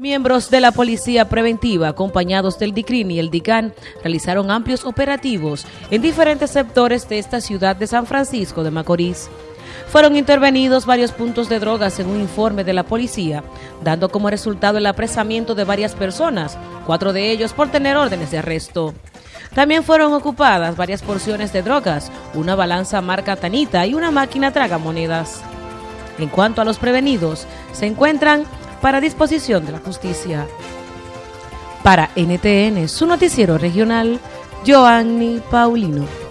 Miembros de la Policía Preventiva, acompañados del DICRIN y el DICAN, realizaron amplios operativos en diferentes sectores de esta ciudad de San Francisco de Macorís. Fueron intervenidos varios puntos de drogas en un informe de la policía, dando como resultado el apresamiento de varias personas, cuatro de ellos por tener órdenes de arresto. También fueron ocupadas varias porciones de drogas, una balanza marca Tanita y una máquina tragamonedas. En cuanto a los prevenidos, se encuentran para disposición de la justicia. Para NTN, su noticiero regional, Joanny Paulino.